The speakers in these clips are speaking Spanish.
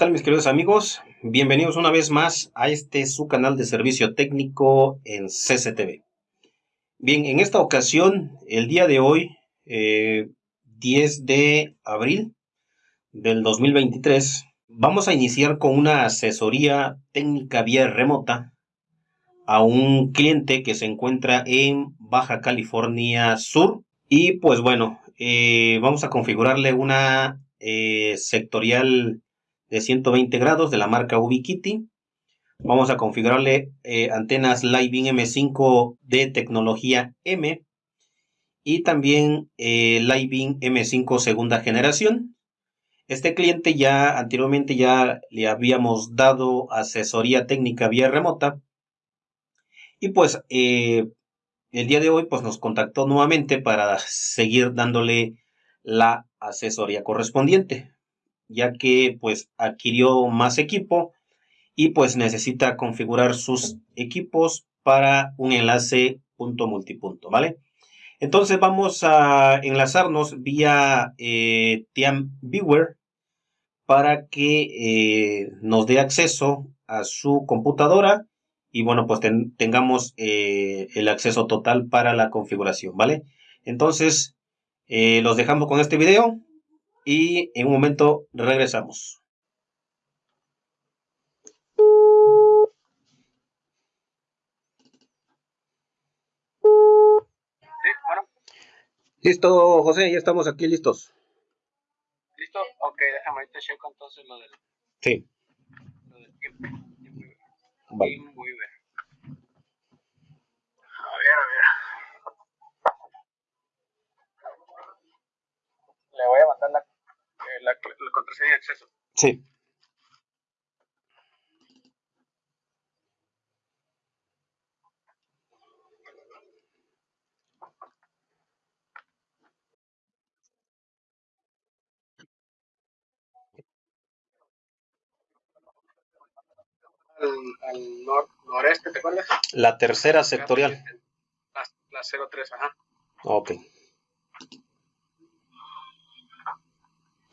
tal mis queridos amigos? Bienvenidos una vez más a este su canal de servicio técnico en CCTV. Bien, en esta ocasión, el día de hoy, 10 eh, de abril del 2023, vamos a iniciar con una asesoría técnica vía remota a un cliente que se encuentra en Baja California Sur. Y pues bueno, eh, vamos a configurarle una eh, sectorial de 120 grados de la marca Ubiquiti. Vamos a configurarle eh, antenas Living M5 de tecnología M y también eh, Living M5 segunda generación. Este cliente ya anteriormente ya le habíamos dado asesoría técnica vía remota y pues eh, el día de hoy pues nos contactó nuevamente para seguir dándole la asesoría correspondiente ya que pues adquirió más equipo y pues necesita configurar sus equipos para un enlace punto multipunto, ¿vale? Entonces vamos a enlazarnos vía eh, Viewer para que eh, nos dé acceso a su computadora y bueno, pues tengamos eh, el acceso total para la configuración, ¿vale? Entonces, eh, los dejamos con este video y en un momento regresamos. Sí, bueno. Listo, José, ya estamos aquí listos. ¿Listo? Ok, déjame ahorita checo entonces lo del... Sí. Lo del tiempo. Vale. A ver, a ver. Le voy a mandar la la, la contraseña de acceso. Sí. Al, al nor, noreste, ¿te acuerdas? La tercera sectorial. La, la 03, ajá. Ok.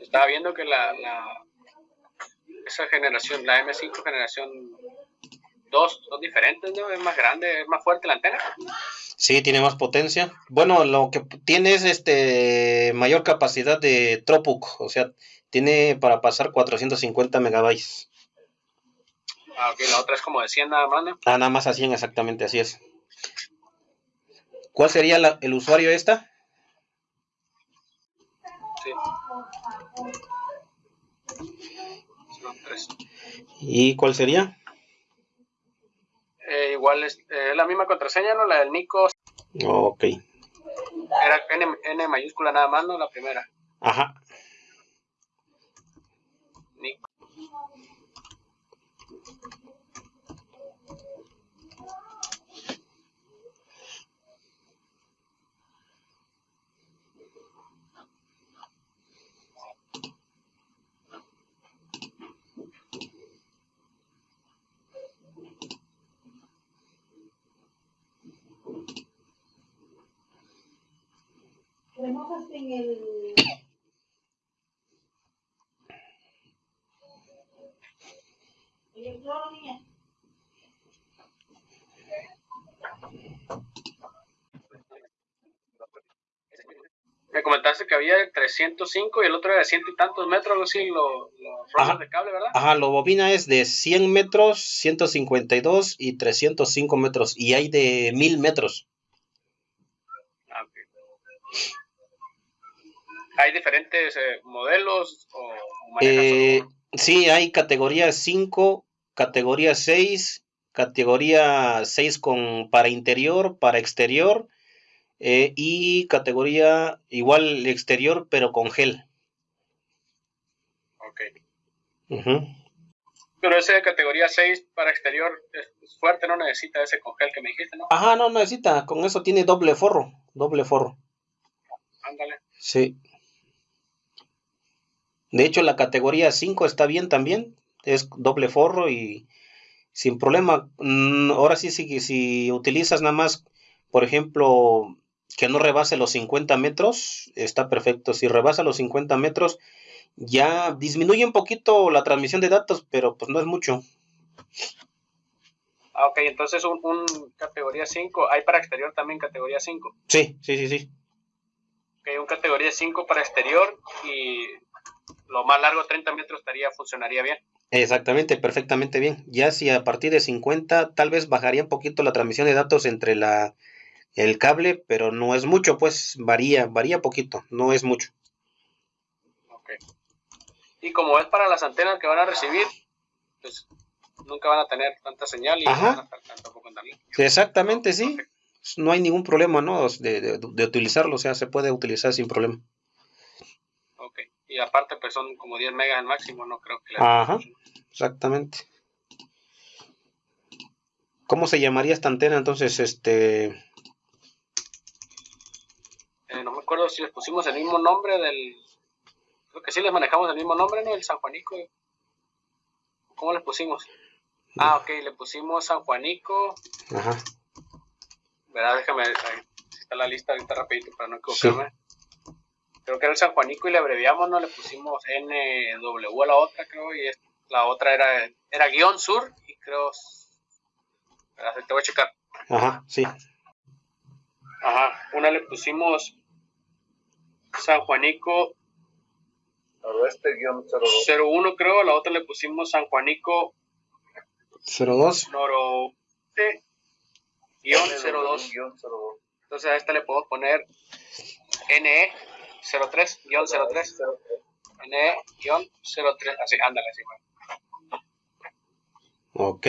Estaba viendo que la, la esa generación, la M5 generación 2 son diferentes, ¿no? Es más grande, es más fuerte la antena. Sí, tiene más potencia. Bueno, lo que tiene es este mayor capacidad de Tropuk, o sea, tiene para pasar 450 megabytes. Ah, ok, la otra es como de 100 nada más, ¿no? Ah, nada más a 100, exactamente, así es. ¿Cuál sería la, el usuario esta? Sí. ¿Y cuál sería? Eh, igual es eh, la misma contraseña, ¿no? La del Nico. Ok. Era N, N mayúscula nada más, ¿no? La primera. Ajá. Nico. Remojas en el... En el cloro, niña. Me comentaste que había 305 y el otro era de ciento y tantos metros, algo así, los rollos de cable, ¿verdad? Ajá, la bobina es de 100 metros, 152 y 305 metros. Y hay de 1000 metros. Ah, ok. ¿Hay diferentes eh, modelos o, o Eh, sí, hay categoría 5, categoría 6, categoría 6 con, para interior, para exterior eh, y categoría igual exterior pero con gel. Ok. Ujú. Pero ese de categoría 6 para exterior es es fuerte, no necesita ese congel que me dijiste, ¿no? Ajá, no necesita, con eso tiene doble forro, doble forro. Ándale. Sí. De hecho, la categoría 5 está bien también. Es doble forro y sin problema. Mm, Ahora sí, que si utilizas nada más, por ejemplo, que no rebase los 50 metros, está perfecto. Si rebasa los 50 metros, ya disminuye un poquito la transmisión de datos, pero pues no es mucho. Ah, ok, entonces un, un categoría 5, hay para exterior también categoría 5. Sí, sí, sí, sí. Ok, un categoría 5 para exterior y lo más largo 30 metros estaría, funcionaría bien. Exactamente, perfectamente bien. Ya si a partir de 50 tal vez bajaría un poquito la transmisión de datos entre la el cable, pero no es mucho, pues varía, varía poquito, no es mucho. Ok. Y como es para las antenas que van a recibir, pues nunca van a tener tanta señal y Ajá. van a estar tampoco en. Exactamente, sí. No hay ningún problema, ¿no? De, de- de utilizarlo, o sea, se puede utilizar sin problema. Y aparte, pues son como 10 megas al máximo, no creo que le Ajá, exactamente. ¿Cómo se llamaría esta antena entonces? Este, Eh, no me acuerdo si les pusimos el mismo nombre del. Creo que sí les manejamos el mismo nombre, ¿no? El San Juanico. ¿Cómo les pusimos? Ah, ok, le pusimos San Juanico. ajá, ¿Verdad? Déjame. ahí está la lista ahorita rapidito para no equivocarme. Creo que era el San Juanico y le abreviamos, ¿no? Le pusimos NW a la otra, creo, y es- la otra era, era guion sur, y creo. Te voy a checar. ajá, sí. Ajá, una le pusimos San Juanico Noroeste guion 02. 01 creo, la otra le pusimos San Juanico 02. Noroeste guion 02. Guión 02. Entonces a esta le podemos poner NE 03 guion 03. NE guion 03. Así, ándale, así. bueno. Ok.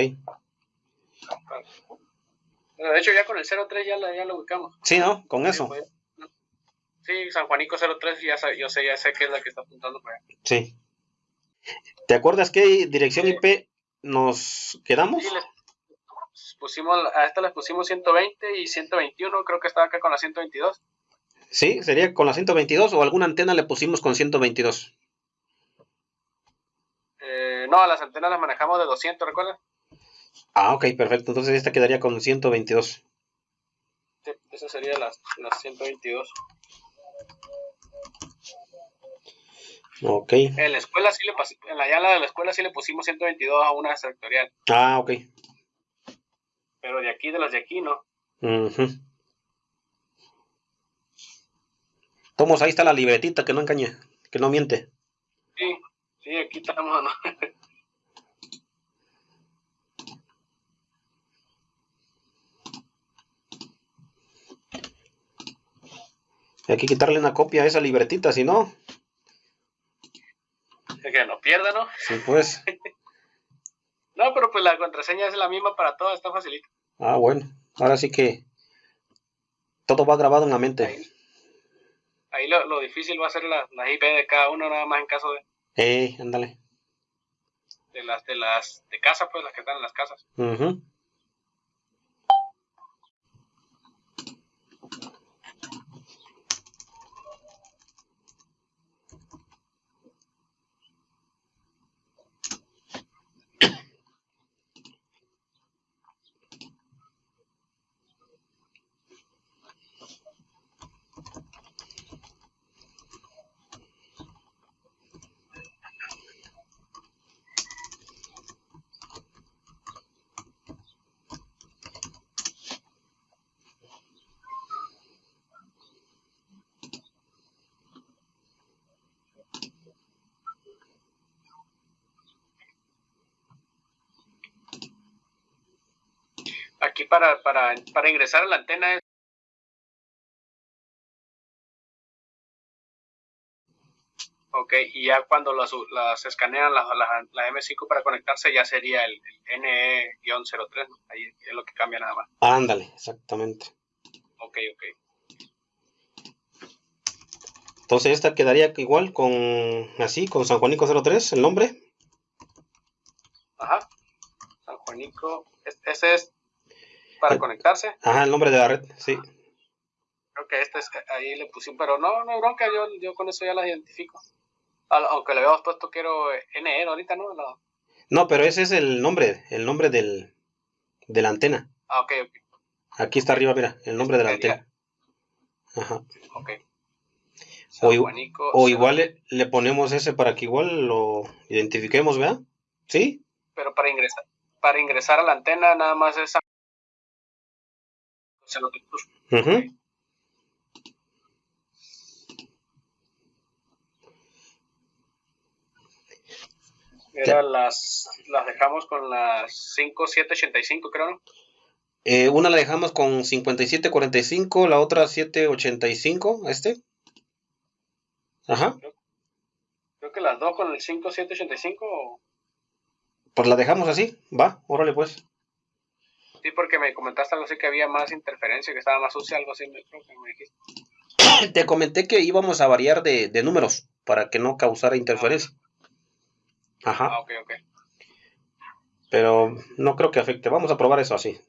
De hecho ya con el 03 ya, la, ya lo ubicamos. Sí, ¿no? Con eso. Sí, pues, Sí, San Juanico 03, ya sa- yo sé, ya sé que es la que está apuntando para allá. Sí. ¿Te acuerdas qué dirección IP nos quedamos? Sí, les pusimos, a esta les pusimos 120 y 121, creo que estaba acá con la 122. Sí, sería con la 122 o alguna antena le pusimos con 122. Eh, no, a las antenas las manejamos de 200, ¿recuerdas? Ah, ok, perfecto. Entonces esta quedaría con 122. Sí, esa sería las, las 122. Ok. En la escuela sí le en la llala de la escuela sí le pusimos 122 a una sectorial, Ah, ok. pero de aquí, de las de aquí, no. Ujú. Tomos, ahí está la libretita que no engaña, que no miente. Sí, sí, aquí estamos, ¿no? Hay que quitarle una copia a esa libretita, si no, que no pierda, ¿no? sí, pues. No, pero pues la contraseña es la misma para todas, está facilito. Ah, bueno. Ahora sí que todo va grabado en la mente. Ahí, ahí lo, lo difícil va a ser la, la IP de cada uno, nada más en caso de, Eh, ándale. de las de las de casa, pues las que están en las casas. Sí, para, ingresar a la antena es Ok, y ya cuando las, las escanean la, la, M5 para conectarse ya sería el, NE-03, ahí es lo que cambia nada más. Ándale, exactamente. Ok, ok. Entonces esta quedaría igual con, así, con San Juanico 03, el nombre. Ajá, San Juanico, ese es para conectarse. Ajá, el nombre de la red, sí. Creo que este es, ahí le pusimos, pero no, no bronca, yo, yo con eso ya la identifico. Aunque le habíamos puesto quiero NE ahorita, ¿no? No, pero ese es el nombre, el nombre del, de la antena. Ah, ok, ok. Aquí está arriba, mira, el nombre de la antena. Ajá. Ok. O, o igual le, ponemos ese para que igual lo identifiquemos, ¿verdad? ¿Sí? Pero para ingresar, para ingresar a la antena nada más es... Uh Era las, las dejamos con las 5785, creo, ¿no? Eh, una la dejamos con 5745, la otra 785, ¿este? Ajá. Creo, que las dos con el 5785. Pues la dejamos así, va, órale pues. Sí, porque me comentaste algo así que había más interferencia, que estaba más sucia, algo así, creo que me dijiste. Te comenté que íbamos a variar de, de números para que no causara interferencia. Ajá. Ah, ok, ok. Pero no creo que afecte. Vamos a probar eso así.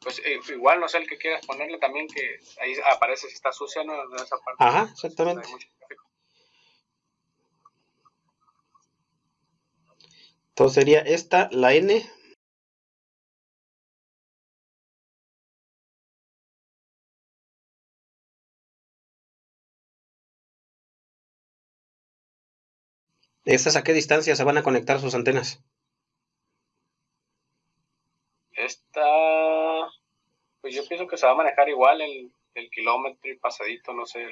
Pues eh, igual, no sé el que quieras ponerle también, que ahí aparece si está sucia, ¿no? En esa parte. Ajá, exactamente. Entonces sería esta, la N, ¿Estas a qué distancia se van a conectar sus antenas? Esta, pues yo pienso que se va a manejar igual el, kilómetro y pasadito, no sé.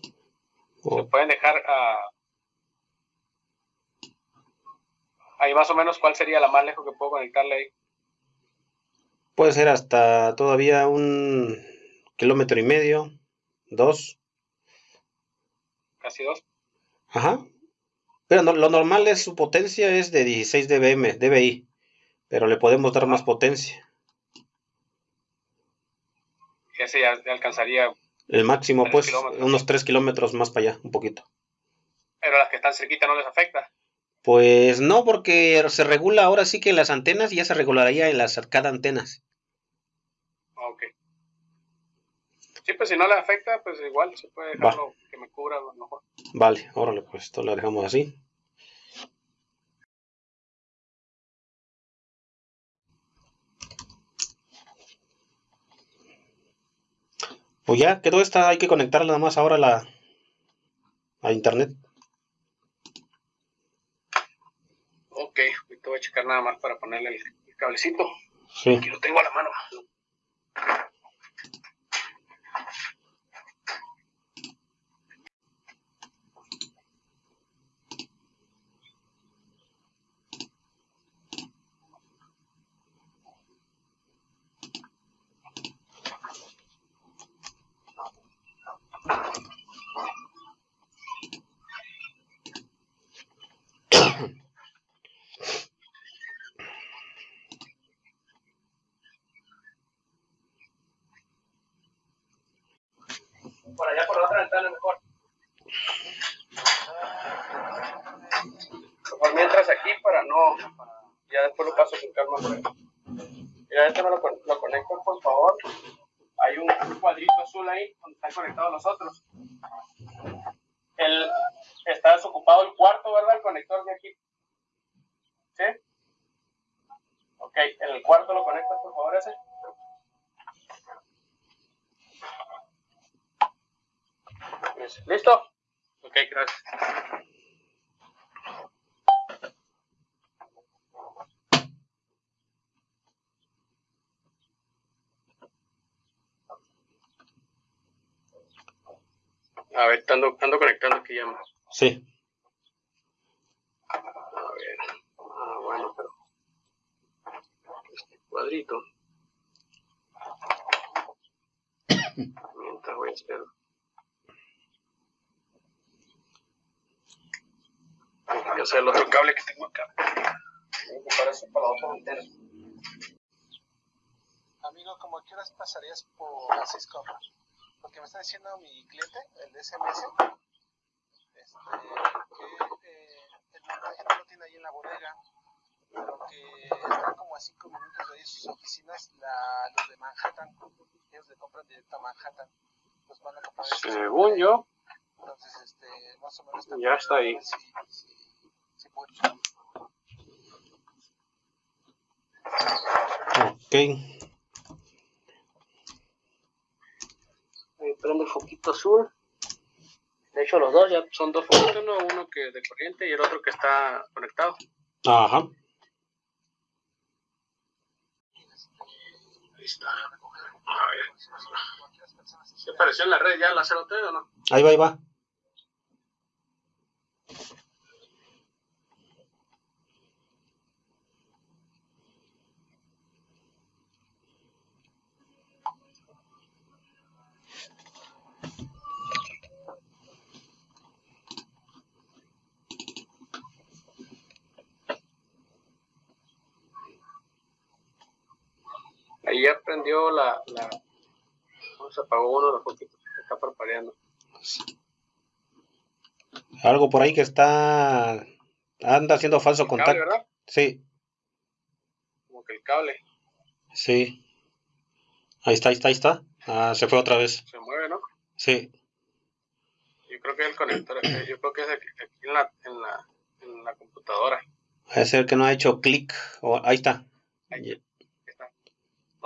Se pueden dejar a... ahí más o menos cuál sería la más lejos que puedo conectarle ahí. Puede ser hasta todavía un kilómetro y medio, dos. Casi dos. Ajá. Pero lo normal es su potencia es de 16 dBm, dBi, pero le podemos dar más potencia. Ese ya alcanzaría. El máximo, pues, unos 3 kilómetros más para allá, un poquito. Pero las que están cerquita no les afecta. Pues no, porque se regula ahora sí que las antenas ya se regularía en las cada antenas. Ok. Sí, pues si no le afecta, pues igual se puede dejarlo que me cubra a lo mejor. Vale, órale, pues esto lo dejamos así. Pues ya quedó esta, hay que conectarla nada más ahora a la a internet. Ok, ahorita voy a checar nada más para ponerle el, cablecito. Sí. Aquí lo tengo a la mano. por allá por la otra ventana mejor. Por mientras aquí para no, ya después lo paso sin calma por ahí. Mira, este no lo, lo conecto por favor. Hay un, cuadrito azul ahí donde están conectados los otros. El, está desocupado el cuarto, ¿verdad? El conector de aquí. ¿Sí? Ok, en el cuarto lo conectas por favor ese. ¿Listo? Ok, gracias. A ver, ando, ando conectando aquí ya más. Sí. A ver. Ah, bueno. cuadrito. Mientras voy a hacer. Voy a hacer el otro cable que tengo acá. Voy a ocupar eso para la otra antena. Amigo, como quieras pasarías por las seis compras. Porque me está diciendo mi cliente, el de SMS, este, que eh, el montaje no lo tiene ahí en la bodega, pero que están como a cinco minutos de ahí sus oficinas, la, los de Manhattan. Ellos le compran directo a Manhattan. Los van a comprar. Según yo, Entonces, este, más o menos. Ya está ahí. Si, si, si puede. Ok. Prende el foquito azul. De hecho, los dos ya son dos foquitos, ¿no? Uno que de corriente y el otro que está conectado. Ajá. Ahí está. A ver. ¿Se apareció en la red ya la 03 o no? Ahí va, ahí va. Ahí ya prendió la, la... ¿cómo se apagó uno de los foquitos que está parpadeando. Algo por ahí que está... Anda haciendo falso El cable, contacto. ¿verdad? Sí, Como que el cable sí. Ahí está, ahí está, ahí está. Ah, se fue otra vez. se mueve, ¿no? Sí. Yo creo que es el conector, eh, yo creo que es aquí, en, la, en, la, en la computadora. Es el que no ha hecho clic. Oh, ahí está. Ahí está.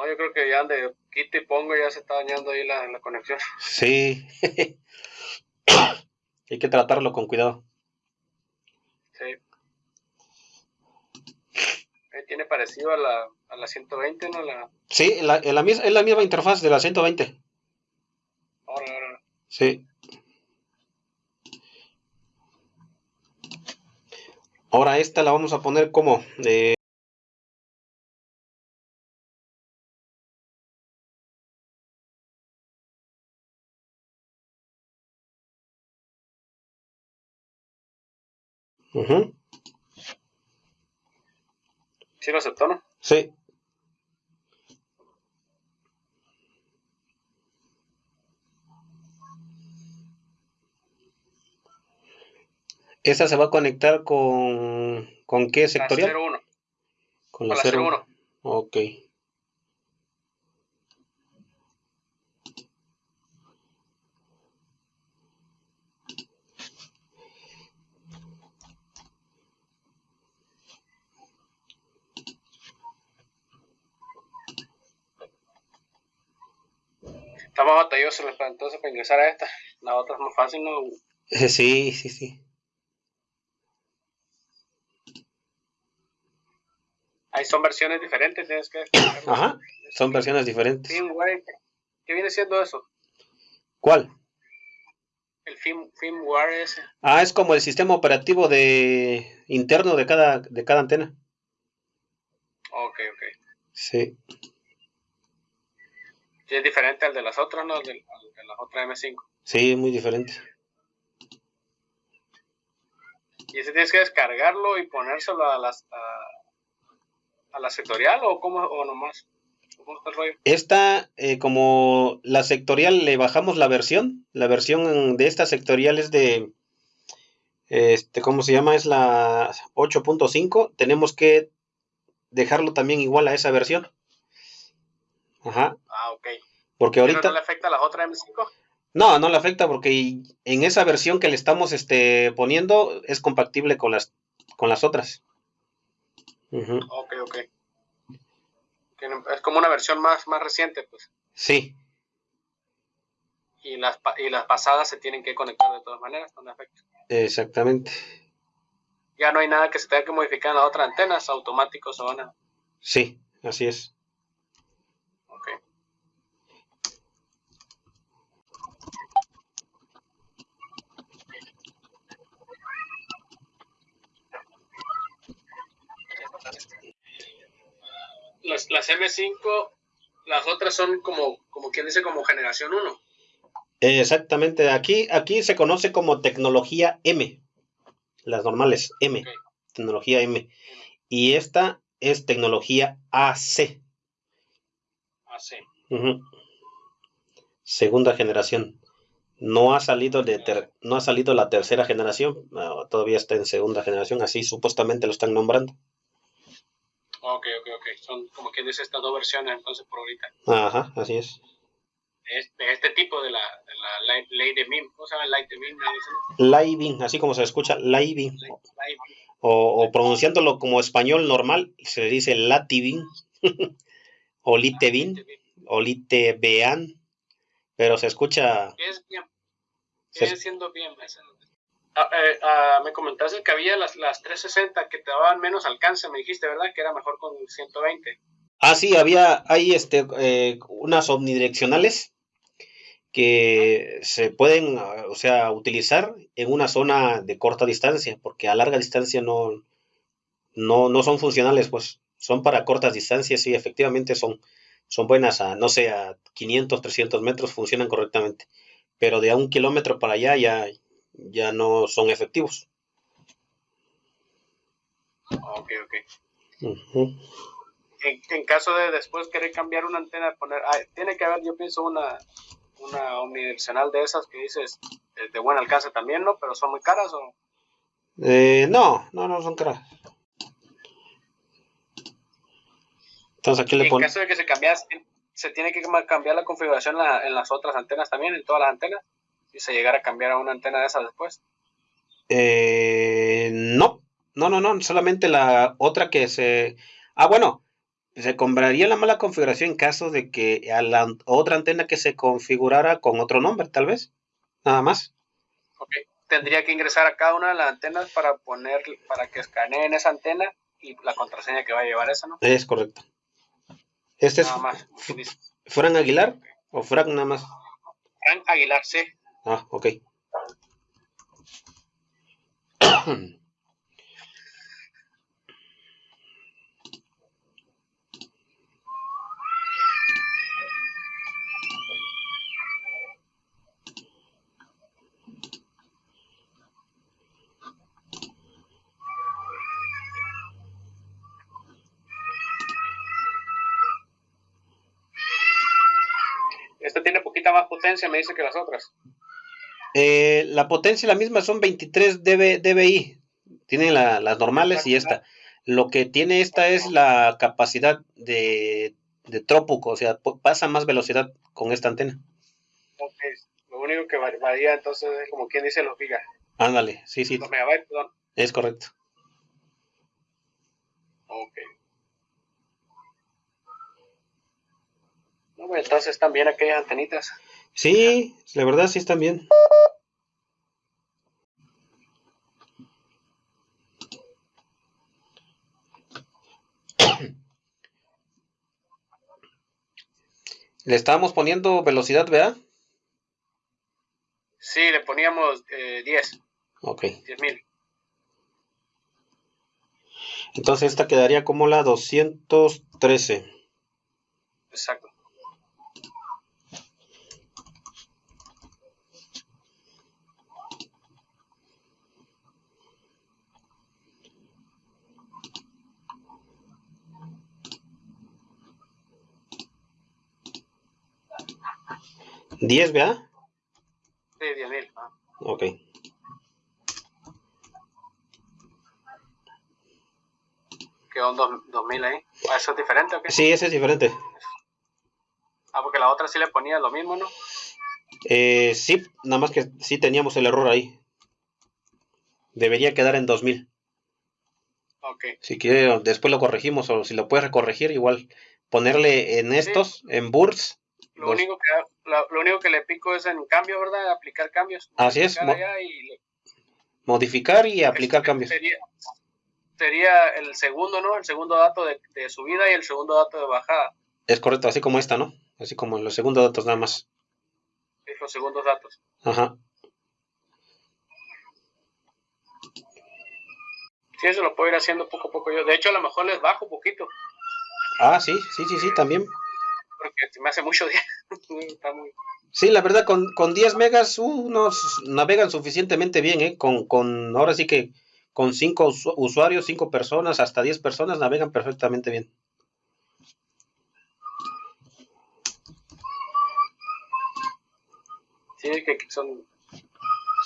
No, yo creo que ya de quito y pongo ya se está dañando ahí la, la conexión. Sí. Hay que tratarlo con cuidado. Sí. Eh, tiene parecido a la, a la 120, ¿no? La, Sí, la, la mis- es la misma interfaz de la 120. ahora, ahora. Sí. Ahora esta la vamos a poner como eh, ujú, Sí lo aceptó, ¿no? Sí. Esta se va a conectar con ¿con qué La sectorial? 01. Con la la 01. 01. Ok. Está más batalloso para- entonces para ingresar a esta. La otra es más fácil, ¿no? Sí, sí, sí. Ahí son versiones diferentes, tienes que Ajá. Son versiones diferentes. Firmware. ¿Qué viene siendo eso? ¿Cuál? El firm, firmware ese. Ah, es como el sistema operativo de interno de cada de cada antena. Ok, ok. Sí. Sí, es diferente al de las otras, ¿no? Al de, al de las otras M5. Sí, muy diferente. ¿Y ese tienes que descargarlo y ponérselo a las a, a la sectorial o cómo o nomás? ¿Cómo está el rollo? Esta, eh, como la sectorial, le bajamos la versión. La versión de esta sectorial es de, este, ¿cómo se llama? Es la 8.5. Tenemos que dejarlo también igual a esa versión. Ajá. Ok. Porque ¿Pero ahorita... no le afecta a las otras M5? No, no le afecta porque en esa versión que le estamos este, poniendo es compatible con las, con las otras. Ok, ok. Es como una versión más, más reciente, pues. Sí, Y las, y las pasadas se tienen que conectar de todas maneras, con efecto. exactamente. Ya no hay nada que se tenga que modificar en las otras antenas, automáticos van a... Sí, así es. Ok. La las, las M5, las otras son como, como quien dice, como generación 1. Exactamente, aquí, aquí se conoce como tecnología M, las normales M, tecnología M. Y esta es tecnología AC, ujú, segunda generación. No ha salido de ter- no ha salido la tercera generación, no, todavía está en segunda generación, así supuestamente lo están nombrando. Ok, ok, ok. Son como quien dice estas dos versiones entonces por ahorita. Ajá, así es. De este, este tipo de la, de la ley, ley de MIM. ¿Cómo se llama? Light de MIM. así como se escucha. Ley- ley- O, o pronunciándolo como español normal, se le dice lativin o MIM. o litebean, pero se escucha, Es bien. Sigue siendo bien. esa- Ah, eh, ah, me comentaste que había las, las 360 que te daban menos alcance, me dijiste, ¿verdad? Que era mejor con 120. Ah, sí, había, hay este, eh, unas omnidireccionales que se pueden, o sea, utilizar en una zona de corta distancia, porque a larga distancia no, no, no son funcionales, pues son para cortas distancias y efectivamente son, son buenas a, no sé, a 500, 300 metros funcionan correctamente, pero de a un kilómetro para allá ya, ya no son efectivos. Ok, ok. En, en caso de después querer cambiar una antena, poner, ah, tiene que haber, yo pienso, una, una omnidireccional de esas que dices eh, de buen alcance también, ¿no? Pero son muy caras o Eh, no, no, no son caras. Entonces aquí le en ponemos... caso de que se cambiase, se tiene que cambiar la configuración en, la- en las otras antenas también, en todas las antenas, se llegara a cambiar a una antena de esas después. Eh, no, no, no, no, solamente la otra que se... Ah, bueno, se compraría la mala configuración en caso de que a la otra antena que se configurara con otro nombre, tal vez. Nada más. Ok. Tendría que ingresar a cada una de las antenas para poner, para que escaneen esa antena y la contraseña que va a llevar esa, ¿no? Es correcto. Este es Nada más. quien dice. Fran Aguilar o Frank nada más. Frank Aguilar, sí. Ah, ok. Este tiene poquita más potencia, me dice que las otras. Eh, la potencia la misma son 23 dB, dBi. Tienen la- las normales y esta. Lo que tiene esta es la capacidad de, de trópuco, o sea, pasa más velocidad con esta antena. Lo único que va- varía entonces es como quien dice los gigas. Ándale, sí, sí, Los megabytes, perdón. es correcto. Ok. Entonces también aquellas antenitas. Sí, la verdad sí están bien. Le estábamos poniendo velocidad, ¿verdad? Sí, le poníamos eh, 10, Ok. 10.000. Entonces esta quedaría como la 213. Exacto. ¿10, ¿verdad? Sí, 10.000. Ah. Ok. Quedó un dos- 2.000 ahí. Ah, ¿Eso es diferente o qué? Sí, ese es diferente. Ah, porque la otra sí le ponía lo mismo, ¿no? Eh, sí, nada más que sí teníamos el error ahí. Debería quedar en 2000. Ok. Si quiere, después lo corregimos o si lo puedes recorregir, igual ponerle en estos, en bursts. Lo Dos. único, que, lo, lo único que le pico es en cambio, ¿verdad? Aplicar cambios. Así es, mo- y le- Modificar y aplicar cambios. Sería, sería el segundo, ¿no? El segundo dato de, de subida y el segundo dato de bajada. Es correcto, así como esta, ¿no? Así como los segundos datos nada más. Es los segundos datos. Ajá. Sí, eso lo puedo ir haciendo poco a poco yo. De hecho, a lo mejor les bajo un poquito. Ah, sí, sí, sí, sí, también. Porque se me hace mucho día. Está muy... Sí, la verdad, con, con 10 megas unos navegan suficientemente bien, ¿eh? Con, con ahora sí que con 5 usuarios, 5 personas, hasta 10 personas navegan perfectamente bien. Sí, que son,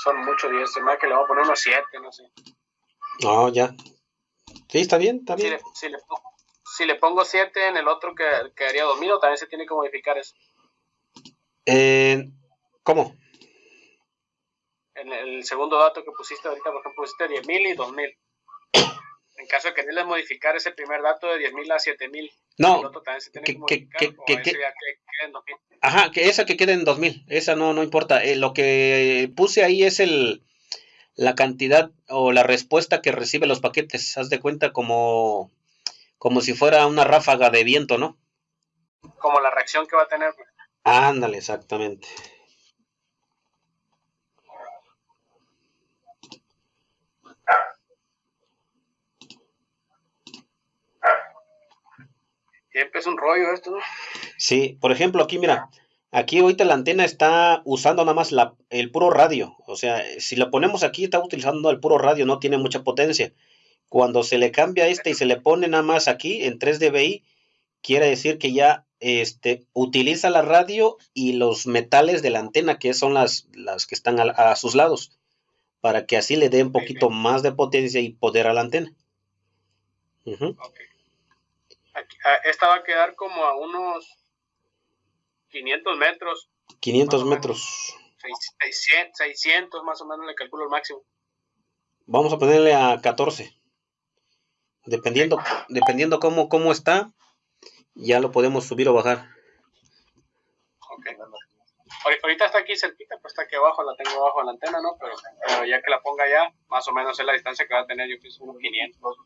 son muchos 10, se me que le voy a poner unos 7, no sé. No, ya. Sí, está bien, está bien. Si le, si le, pongo 7 en el otro que quedaría 2000 o también se tiene que modificar eso. Eh, ¿Cómo? En el segundo dato que pusiste ahorita, por ejemplo, pusiste 10.000 y 2.000. En caso de quererle modificar ese primer dato de 10.000 a 7.000, no, el otro también se tiene que, que modificar, que, que, que, ya que quede en 2.000. Ajá, que esa que quede en 2000, esa no, no importa. Eh, lo que puse ahí es el la cantidad o la respuesta que recibe los paquetes. Haz de cuenta como, como si fuera una ráfaga de viento, ¿no? Como la reacción que va a tener. Ándale, exactamente. Siempre es un rollo esto, ¿no? Sí, por ejemplo, aquí mira, aquí ahorita la antena está usando nada más la, el puro radio. O sea, si la ponemos aquí, está utilizando el puro radio, no tiene mucha potencia. Cuando se le cambia este y se le pone nada más aquí en 3 dBi, quiere decir que ya este, utiliza la radio y los metales de la antena, que son las, las que están a, a sus lados, para que así le dé un poquito más de potencia y poder a la antena. Aquí- ah, esta va a quedar como a unos 500 metros, 500 Más o menos. metros. seis- 600, 600 más o menos le calculo el máximo. Vamos a ponerle a 14. Dependiendo, dependiendo cómo, cómo está, ya lo podemos subir o bajar. Ok. Ahori- Ahorita está aquí cerquita, pues está aquí abajo, la tengo abajo de la antena, ¿no? Pero, pero ya que la ponga allá, más o menos es la distancia que va a tener, yo pienso unos 500.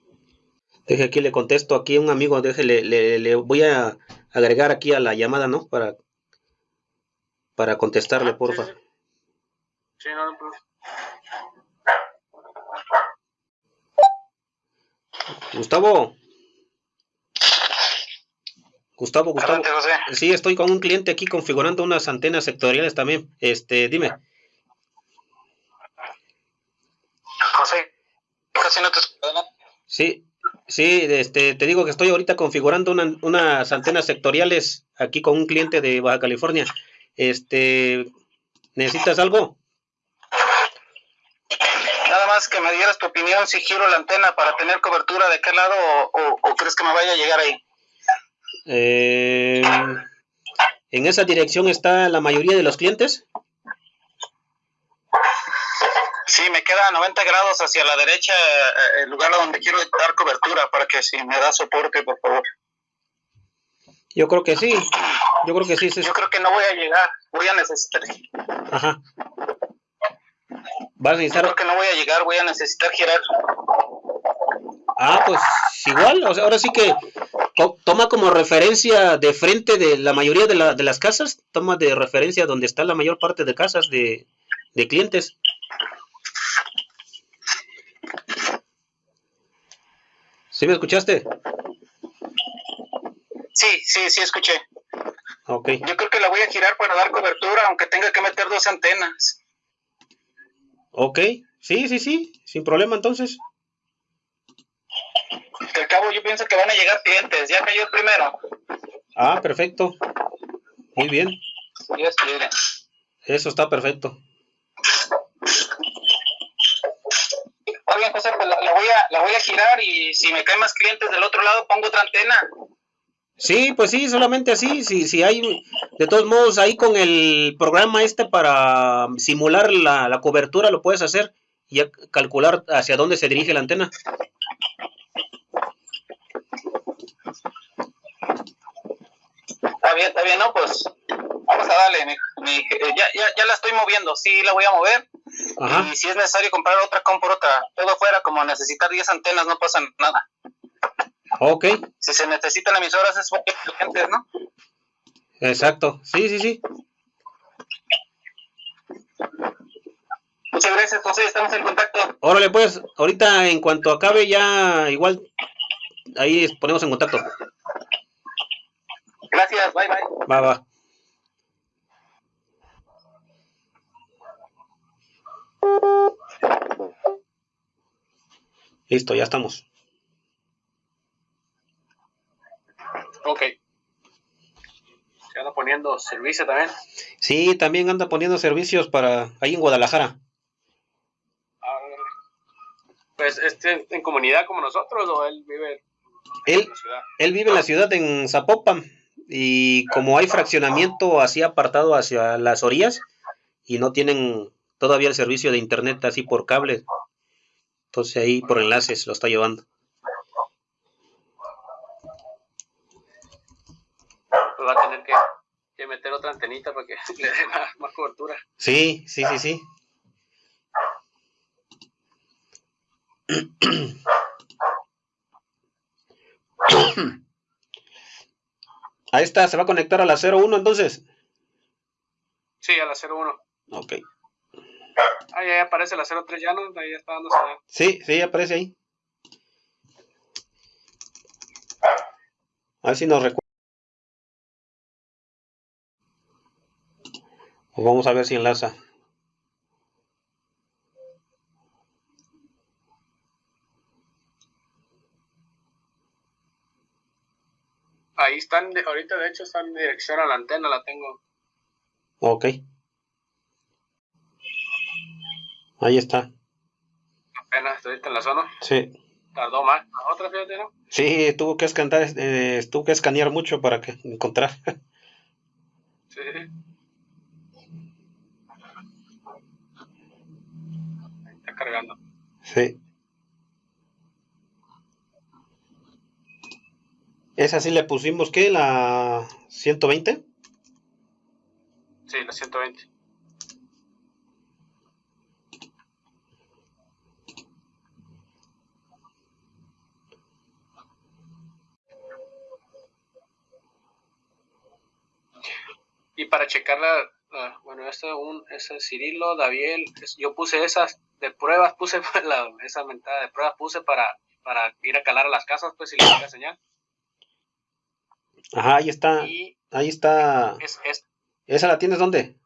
Deje aquí, le contesto aquí un amigo, déjele, le, le voy a agregar aquí a la llamada, ¿no? Para, para contestarle, Ah, porfa. Sí, sí. Sí, no, no, Gustavo. Gustavo, Gustavo. Adelante, José. Sí, estoy con un cliente aquí configurando unas antenas sectoriales también. Este, dime. José, casi no te. Sí, sí, este, te digo que estoy ahorita configurando una- unas antenas sectoriales aquí con un cliente de Baja California. Este, ¿necesitas algo? Más que me dieras tu opinión si giro la antena para tener cobertura de qué lado o, o- o crees que me vaya a llegar ahí. Eh, ¿En esa dirección está la mayoría de los clientes? Sí, me queda a 90 grados hacia la derecha eh, el lugar donde quiero dar cobertura para que si me da soporte, por favor. Yo creo que sí. Yo creo que sí. sí. Yo creo que no voy a llegar, voy a necesitar. Ajá. Vas a Yo necesitar. creo que no voy a llegar, voy a necesitar girar. Ah, pues igual. O sea, ahora sí que to- toma como referencia de frente de la mayoría de, la- de las casas. Toma de referencia donde está la mayor parte de casas de, de clientes. ¿Sí me escuchaste? Sí, sí, sí, escuché. Ok. Yo creo que la voy a girar para dar cobertura, aunque tenga que meter dos antenas. Ok. Sí, sí, sí. Sin problema entonces. Que al cabo yo pienso que van a llegar clientes. Ya cayó el primero. Ah, perfecto. Muy bien. Dios quiere. Eso está perfecto. Bien, José, pues la, la voy a, la voy a girar y si me caen más clientes del otro lado pongo otra antena. Sí, pues sí, solamente así. Si, si hay, de todos modos, ahí con el programa este para simular la, la cobertura lo puedes hacer y calcular hacia dónde se dirige la antena. Está bien, está bien, ¿no? Pues vamos a darle. mi- mi- eh, ya, ya, ya la estoy moviendo, sí la voy a mover. Ajá. Y si es necesario comprar otra, compro otra. Todo fuera, como necesitar 10 antenas, no pasa nada. Ok, Si se necesitan emisoras, es porque clientes, ¿no? exacto. Sí, sí, sí. Muchas gracias, José, estamos en contacto. Órale, pues, ahorita en cuanto acabe ya igual ahí ponemos en contacto. Gracias, bye bye. Va, va. Listo, ya estamos. Ok. Se anda poniendo servicio también. Sí, también anda poniendo servicios para ahí en Guadalajara. Ah, Pues este en comunidad como nosotros o él vive Él, en la ciudad. él vive en la ciudad en Zapopan y como hay fraccionamiento así apartado hacia las orillas y no tienen todavía el servicio de internet así por cable, entonces ahí por enlaces lo está llevando. Pues va a tener que, que meter otra antenita para que le dé más, más cobertura. Sí, sí, sí, sí. A esta se va a conectar a la 01 entonces. Sí, a la 01. Ok. Ah, ya aparece la 03 ya, ¿no? Ahí está dando señal. Sí, sí, aparece ahí. A ver si nos recuerda. Vamos a ver si enlaza. Ahí están, de- ahorita de hecho están en dirección a la antena, la tengo. Ok. Ahí está. Apenas ahorita en la zona. Sí. Tardó más. La otra, fíjate, ¿no? Sí, tuvo que escanear, eh, tuvo que escanear mucho para que encontrar. Sí. Ahí está cargando. Sí. Esa sí le pusimos, ¿qué? La 120. Sí, la 120. Y para checar la, la- bueno, este un ese Cirilo, Daviel, es- yo puse esas de pruebas, puse la, esa mentada de pruebas, puse para, para ir a calar a las casas, pues si le llega señal. Ajá, ahí está. Y Ahí está. es, es, ¿Esa la tienes dónde?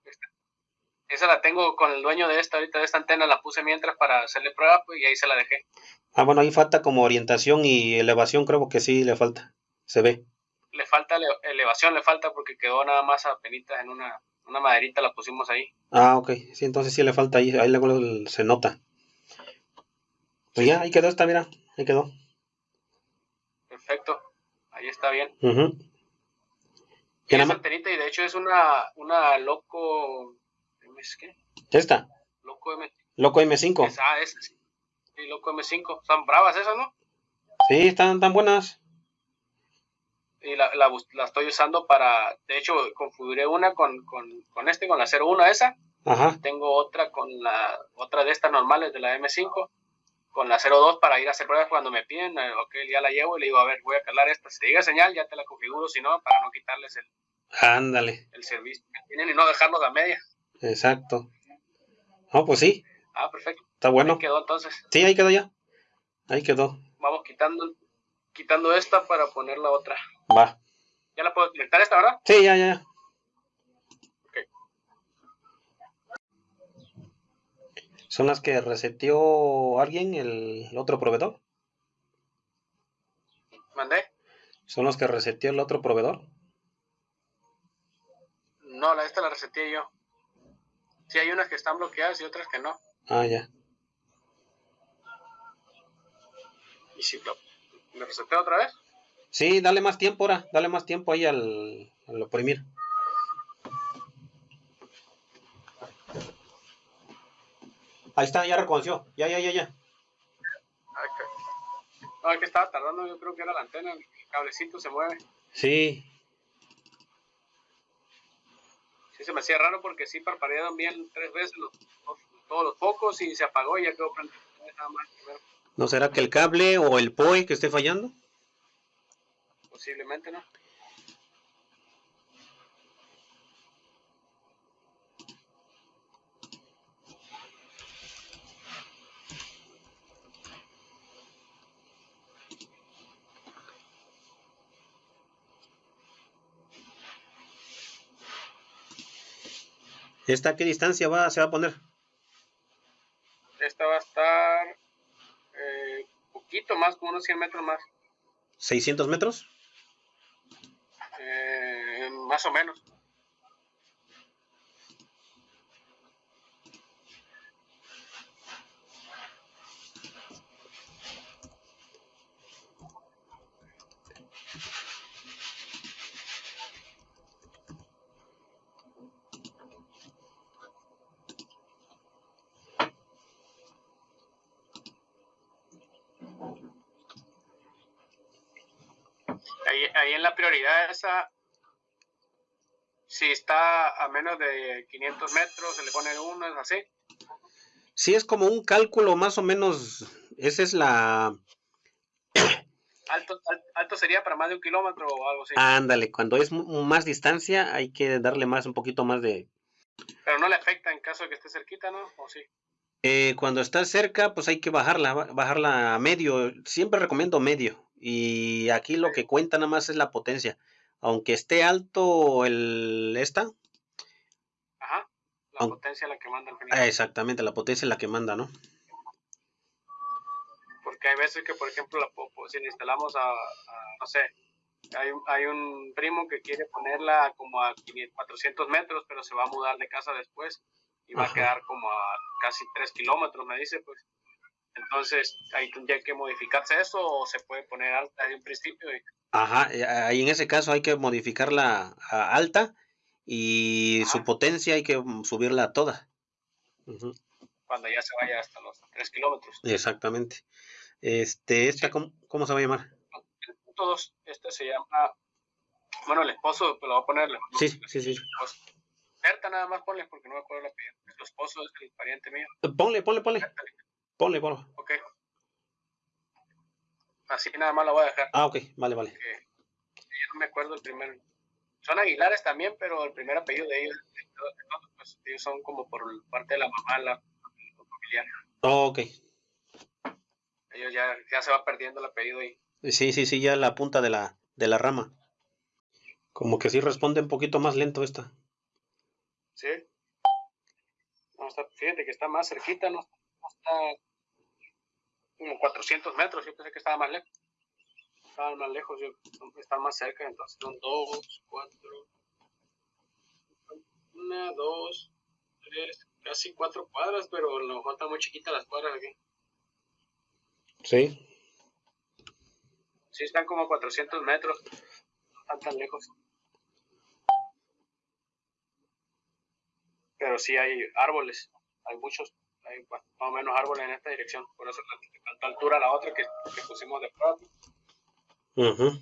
esa la tengo con el dueño de esta, ahorita de esta antena la puse mientras para hacerle prueba, pues y ahí se la dejé. Ah, bueno, ahí falta como orientación y elevación, creo que sí le falta. Se ve. Le falta ele- elevación, le falta porque quedó nada más apenitas en una, una maderita, la pusimos ahí. Ah, ok. Sí, entonces sí le falta ahí. Ahí luego se nota. Pues ya, ahí quedó esta, mira. Ahí quedó. Perfecto, ahí está bien. Y ¿Qué nada esa más? antenita, y de hecho es una, una loco, ¿es qué? Esta. Loco M, Loco M5. esa es, sí, Sí, loco M5, están bravas esas, ¿no? Sí, están tan buenas. Y la, la, la estoy usando para, de hecho, configuré una con, con, con este, con la 01 esa, Ajá. tengo otra con la, otra de estas normales de la M5, con la 02 para ir a hacer pruebas cuando me piden, eh, ok, ya la llevo y le digo, a ver, voy a calar esta, si te llega señal, ya te la configuro, si no, para no quitarles el, Ándale. el servicio que tienen y no dejarlos a media. Exacto. No, pues sí. Ah, perfecto. Está bueno. Ahí quedó entonces. Sí, ahí quedó ya. Ahí quedó. Vamos quitando, quitando esta para poner la otra. Va. Ya la puedo conectar esta, ¿verdad? Sí, ya, ya, ya. Ok. ¿Son las que reseteó alguien, el otro proveedor? ¿Mandé? ¿Son los que reseteó el otro proveedor? No, la esta la reseteé yo. Sí, hay unas que están bloqueadas y otras que no. Ah, ya. Y si lo, lo reseteo otra vez. Sí, dale más tiempo ahora. Dale más tiempo ahí al, al oprimir. Ahí está, ya reconoció. Ya, ya, ya, ya. Que- No, es que estaba tardando, yo creo que era la antena, el cablecito se mueve. Sí. Sí, se me hacía raro porque sí parpadearon bien tres veces los, los- todos los focos y se apagó y ya quedó prendido. Nada más primero, ¿No será que el cable o el POE que esté fallando? posiblemente, ¿no? ¿Esta a qué distancia va, se va a poner? Esta va a estar eh, poquito más, como unos 100 metros más. ¿600 metros? Más o menos. Ahí, ahí en la prioridad esa, si está a menos de 500 metros, se le pone uno, es así. Sí, es como un cálculo más o menos. Esa es la. Alto, al- alto sería para más de un kilómetro o algo así. Ándale, cuando es más distancia hay que darle más, un poquito más de. Pero no le afecta en caso de que esté cerquita, ¿no? ¿O sí? Eh, cuando está cerca, pues hay que bajarla, ba- bajarla a medio. Siempre recomiendo medio. Y aquí lo que cuenta nada más es la potencia. Aunque esté alto el esta, Ajá. La potencia la que manda final. ah, exactamente, la potencia es la que manda, ¿no? Porque hay veces que, por ejemplo, la, si le instalamos a, a, no sé, hay, un- hay un primo que quiere ponerla como a 500, 400 metros, pero se va a mudar de casa después y va Ajá. a quedar como a casi 3 kilómetros, me dice, pues. Entonces, ahí tendría que modificarse eso o se puede poner alta desde un principio. Y, Ajá, eh, ahí en ese caso hay que modificarla a alta y su potencia hay que mm, subirla a toda. Cuando ya se vaya hasta los 3 kilómetros. Exactamente. Este, esta, ¿cómo, cómo se va a llamar? El punto 2, este se llama, bueno, el esposo, pues lo voy a poner, el Sí, sí, sí. esposo. Berta nada más ponle porque no me acuerdo la apellido. Su esposo es el pariente mío. Ponle, ponle, ponle. Ponle, ponle. Ok. Así nada más la voy a dejar. Ah, ok, vale, vale. Que yo no me acuerdo el primer. Son Aguilares también, pero el primer apellido de ellos, de todos- de todos, pues, ellos son como por parte de la mamá, la, familiar. Ok. Ellos ya, ya se va perdiendo el apellido ahí. Sí, sí, sí, ya la punta de la, de la rama. Como que sí responde un poquito más lento esta. ¿Sí? No, está, fíjate que está más cerquita, no, no está como 400 metros. Yo pensé que estaba más lejos. Estaban más lejos, yo, están más cerca, entonces son dos, cuatro, una, dos, tres, casi cuatro cuadras, pero mejor están muy chiquitas las cuadras aquí. Sí. Sí, están como 400 metros, no están tan lejos. Pero sí hay árboles, hay muchos, hay más o menos árboles en esta dirección, por eso tanta altura la otra que, que pusimos de prueba. Ujú.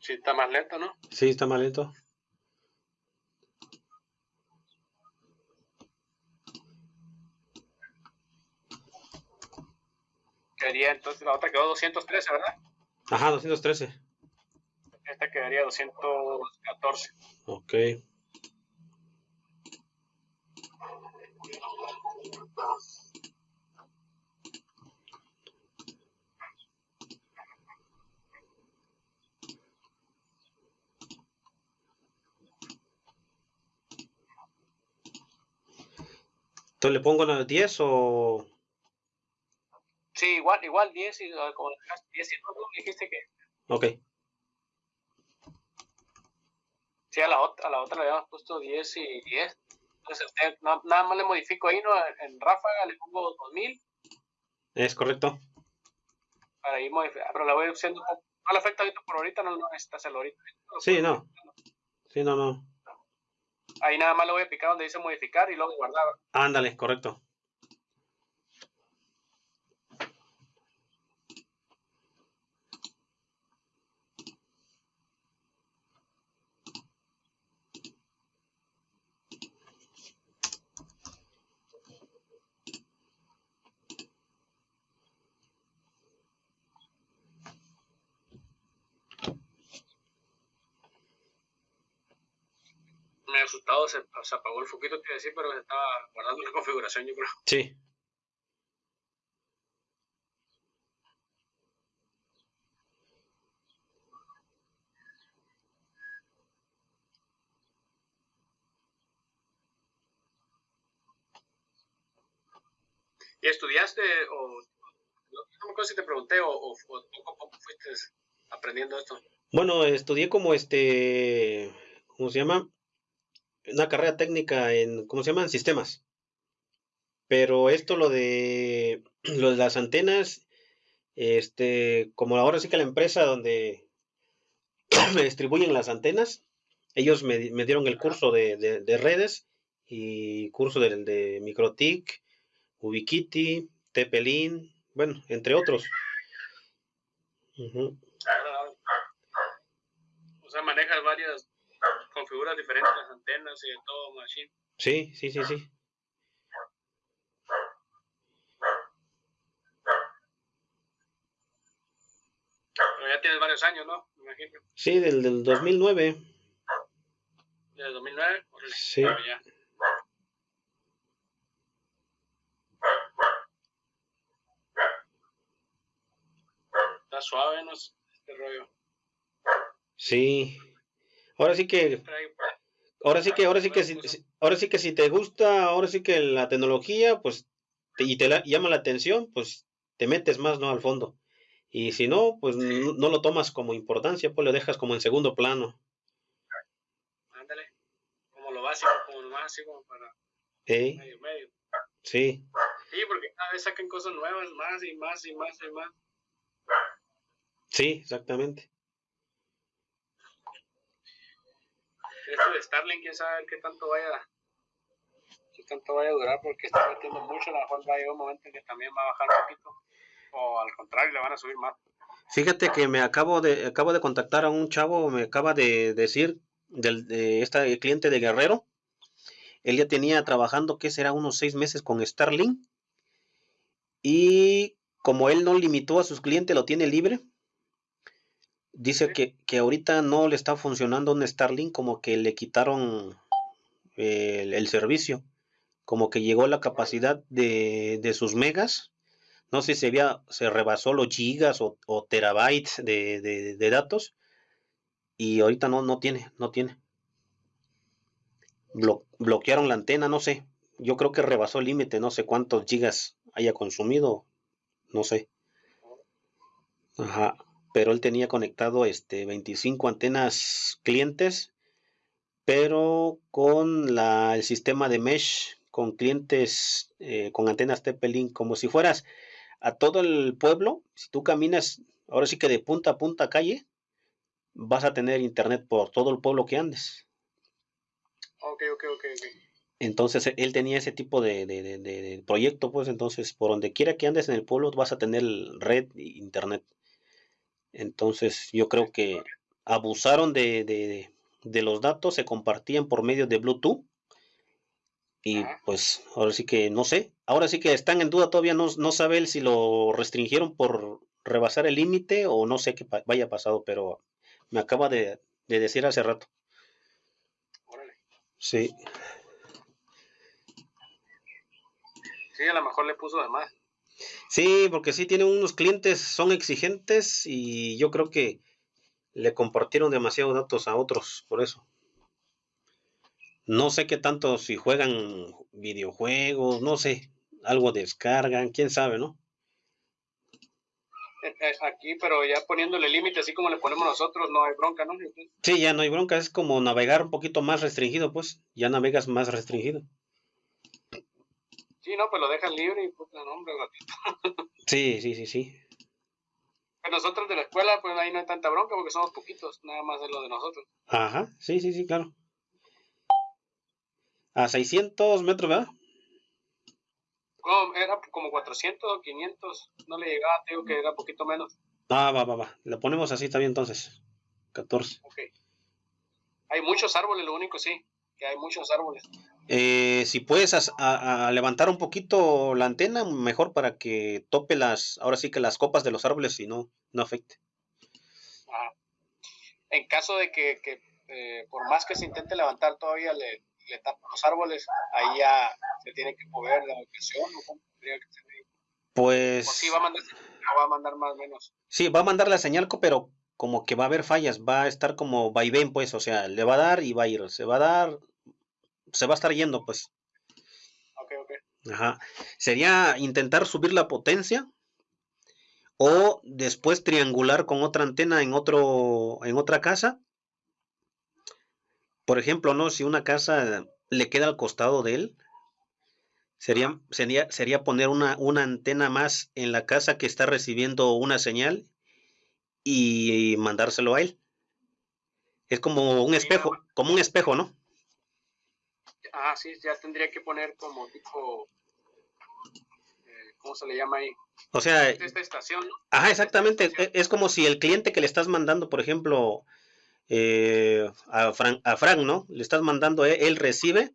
Sí, está más lento, ¿no? Sí, está más lento. Entonces, la otra quedó 213, ¿verdad? Ajá, 213. Esta quedaría 214. Ok. Entonces le pongo las 10 o... Sí, igual, igual 10 y ah, como dejaste 10 y no, no, dijiste que Ok. sí, a la otra, a la otra le habíamos puesto 10 y 10. Entonces, usted, na- nada más le modifico ahí, ¿no? En ráfaga le pongo 2000 Es correcto. para ir modificando, pero la voy haciendo un poco. No le afecta ahorita por ahorita, no, no necesita hacerlo ahorita. Sí, no. Sí, no, no. Ahí nada más le voy a picar donde dice modificar y luego guardar. Ándale, correcto. Se, se apagó el foquito, te decir, pero se estaba guardando la configuración, yo creo. Sí. ¿Y estudiaste o no me acuerdo si te pregunté o, o, o cómo fuiste aprendiendo esto? Bueno, estudié como este, ¿cómo se llama? Una carrera técnica en, ¿cómo se llama? En sistemas. Pero esto, lo de, lo de las antenas, este, como ahora sí que la empresa donde me distribuyen las antenas, ellos me, me dieron el curso de, de, de redes y curso de, de Microtik, Ubiquiti, Tepelin, bueno, entre otros. O sea, manejas configuras diferentes las antenas y de todo, machine. Sí, sí, sí, sí. Pero ya tienes varios años, ¿no? Me imagino. Sí, del, del 2009. ¿Del 2009? Sí. Bueno, ya. Está suave, ¿no? Este rollo. Sí. Ahora sí que ahora sí que ahora sí que si, ahora sí que si te gusta, ahora sí que la tecnología, pues te, y te la, llama la atención, pues te metes más, ¿no? Al fondo. Y si no, pues no, no, lo tomas como importancia, pues lo dejas como en segundo plano. Ándale. Como lo básico, como lo básico para ¿Eh? medio medio. Sí. Sí, porque cada vez sacan cosas nuevas, más y más y más y más. Sí, exactamente. Esto de Starlink, quién sabe qué tanto vaya, qué tanto vaya a durar, porque está metiendo mucho, a lo mejor va a llegar un momento en que también va a bajar un poquito, o al contrario, le van a subir más. Fíjate que me acabo de, acabo de contactar a un chavo, me acaba de decir, del, de este cliente de Guerrero, él ya tenía trabajando, que será unos seis meses con Starlink, y como él no limitó a sus clientes, lo tiene libre, Dice que, que, ahorita no le está funcionando un Starlink, como que le quitaron el, el, servicio, como que llegó la capacidad de, de sus megas, no sé si se, había, se rebasó los gigas o, o terabytes de, de, de, datos, y ahorita no, no tiene, no tiene. Blo, bloquearon la antena, no sé, yo creo que rebasó el límite, no sé cuántos gigas haya consumido, no sé. Ajá pero él tenía conectado este 25 antenas clientes, pero con la, el sistema de mesh, con clientes eh, con antenas TP-Link, como si fueras a todo el pueblo, si tú caminas, ahora sí que de punta a punta calle, vas a tener internet por todo el pueblo que andes. Ok, ok, ok. Entonces él tenía ese tipo de, de, de, de, proyecto, pues entonces por donde quiera que andes en el pueblo vas a tener red e internet. Entonces yo creo que abusaron de, de, de, los datos, se compartían por medio de Bluetooth. Y pues ahora sí que no sé, ahora sí que están en duda, todavía no, no sabe él si lo restringieron por rebasar el límite o no sé qué vaya pasado, pero me acaba de, de decir hace rato. Órale. Sí. Sí, a lo mejor le puso de más. Sí, porque sí tienen unos clientes, son exigentes y yo creo que le compartieron demasiados datos a otros, por eso. No sé qué tanto si juegan videojuegos, no sé, algo descargan, quién sabe, ¿no? Aquí, pero ya poniéndole límite, así como le ponemos nosotros, no hay bronca, ¿no? Sí, ya no hay bronca, es como navegar un poquito más restringido, pues, ya navegas más restringido. Sí, no, pues lo dejan libre y puta, no, hombre, ratito. sí, sí, sí, sí. Pero nosotros de la escuela, pues ahí no hay tanta bronca porque somos poquitos, nada más de lo de nosotros. Ajá, sí, sí, sí, claro. A 600 metros, ¿verdad? No, era como 400 o 500, no le llegaba, te digo que era poquito menos. Ah, va, va, va. Lo ponemos así también entonces. 14. Ok. Hay muchos árboles, lo único sí, que hay muchos árboles. Eh, si puedes a, a, a levantar un poquito la antena, mejor para que tope las, ahora sí que las copas de los árboles y no, no afecte. Ajá. En caso de que, que eh, por más que se intente levantar todavía le, le tapan los árboles, ahí ya se tiene que mover la ubicación, ¿o cómo tendría que ser? Pues... O sí va a mandar, o va a mandar más o menos. Sí, va a mandar la señal, pero como que va a haber fallas, va a estar como vaivén, pues, o sea, le va a dar y va a ir, se va a dar, se va a estar yendo, pues. Ok, ok. Ajá. Sería intentar subir la potencia o después triangular con otra antena en otro en otra casa. Por ejemplo, no, si una casa le queda al costado de él, sería sería sería poner una una antena más en la casa que está recibiendo una señal y mandárselo a él. Es como un espejo, como un espejo, ¿no? Ah, sí, ya tendría que poner como tipo, eh, ¿cómo se le llama ahí? O sea, Esta estación, ¿no? Ajá, exactamente. E- estación. Es como si el cliente que le estás mandando, por ejemplo, eh, a, Fran, a Frank, ¿no? Le estás mandando, él, él recibe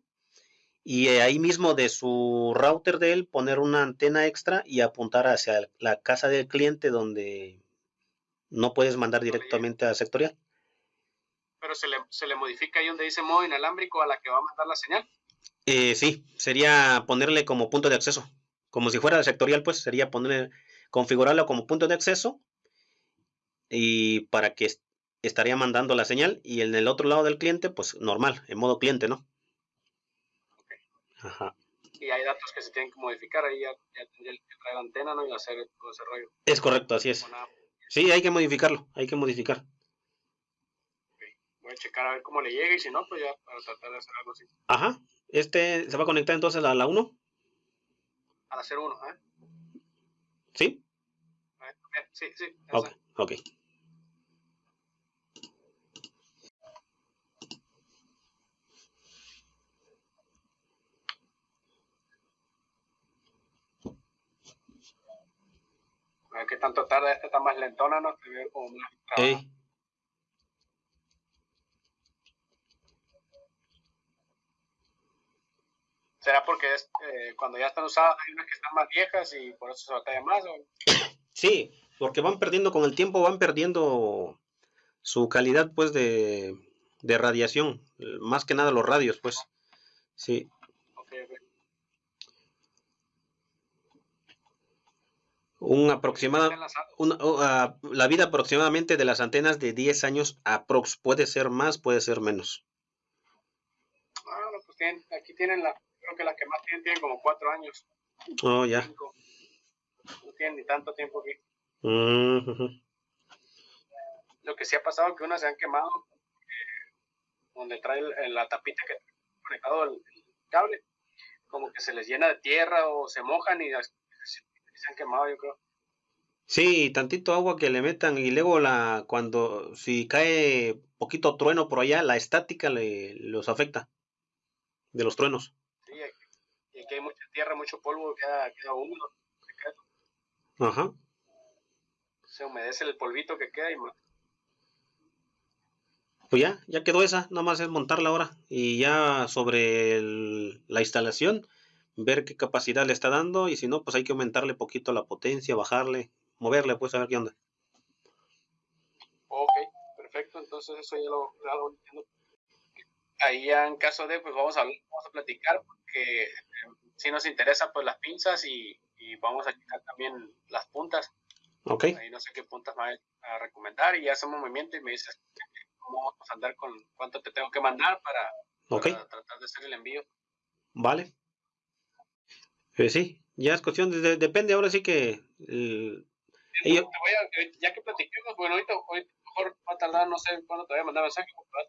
y eh, ahí mismo de su router de él poner una antena extra y apuntar hacia la casa del cliente donde no puedes mandar directamente a sectorial. Pero se le, se le modifica ahí donde dice modo inalámbrico a la que va a mandar la señal. Eh, sí, sería ponerle como punto de acceso. Como si fuera sectorial, pues sería ponerle, configurarlo como punto de acceso y para que est- estaría mandando la señal y en el otro lado del cliente, pues normal, en modo cliente, ¿no? Ajá. Y hay datos que se tienen que modificar, ahí ya, ya tendría que traer la antena, ¿no? Y hacer todo ese rollo. Es correcto, así es. Sí, hay que modificarlo, hay que modificar. Voy a checar a ver cómo le llega y si no, pues ya para tratar de hacer algo así. Ajá. Este se va a conectar entonces a la 1, Al hacer uno, ¿eh? ¿sí? A ver, eh, Sí, sí. Ok, esa. ok. A ver qué tanto tarda, esta está más lentona, ¿no? Se ve como más. ¿Será porque es, eh, cuando ya están usadas hay unas que están más viejas y por eso se batalla más? ¿o? Sí, porque van perdiendo con el tiempo, van perdiendo su calidad, pues, de, de radiación. Más que nada los radios, pues. Sí. Ok, ok. Un aproximado, una- o, ah, la vida aproximadamente de las antenas de 10 años aprox. Puede ser más, puede ser menos. Ah, no, pues tienen, aquí tienen la, creo que las que más tienen tienen como cuatro años, Oh, ya. cinco. No tienen ni tanto tiempo aquí. Ujú. Lo que sí ha pasado es que unas se han quemado, eh, donde trae la tapita que trae conectado el, cable, como que se les llena de tierra o se mojan y se han quemado, yo creo. Sí, tantito agua que le metan y luego la cuando si cae poquito trueno por allá, la estática le los afecta de los truenos. Sí, aquí- y aquí hay mucha tierra, mucho polvo, queda, queda húmedo, queda- Ajá. se humedece el polvito que queda y Pues ya, ya quedó esa, nada más es montarla ahora y ya sobre el- la instalación ver qué capacidad le está dando y si no, pues hay que aumentarle poquito la potencia, bajarle, moverle, pues a ver qué onda. Ok, perfecto, entonces eso ya lo, ya lo entiendo. Ahí ya en caso de, pues vamos a, vamos a platicar, porque si nos interesa pues las pinzas y, y vamos a quitar también las puntas. Ok, Ahí no sé qué puntas me a recomendar y ya hacemos movimiento y me dices cómo vamos a andar con cuánto te tengo que mandar para, ok, para tratar de hacer el envío. vale. Pues sí, ya es cuestión, de, de- depende ahora sí que... eh, Te voy a- ya que platiquemos, bueno, ahorita, ahorita mejor va a tardar, no sé cuándo te voy a mandar mensaje, porque voy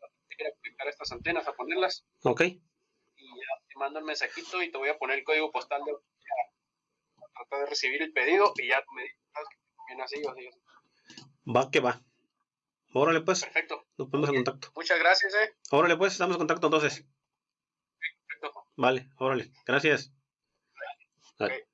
a estas antenas, a ponerlas ok, mando el mensajito y te voy a poner el código postal de para tratar de recibir el pedido y ya me bien así así. va que va. Órale pues, Perfecto. nos ponemos en contacto. Muchas gracias, eh. Órale pues, estamos en contacto entonces. Perfecto. Vale, órale, gracias. Vale.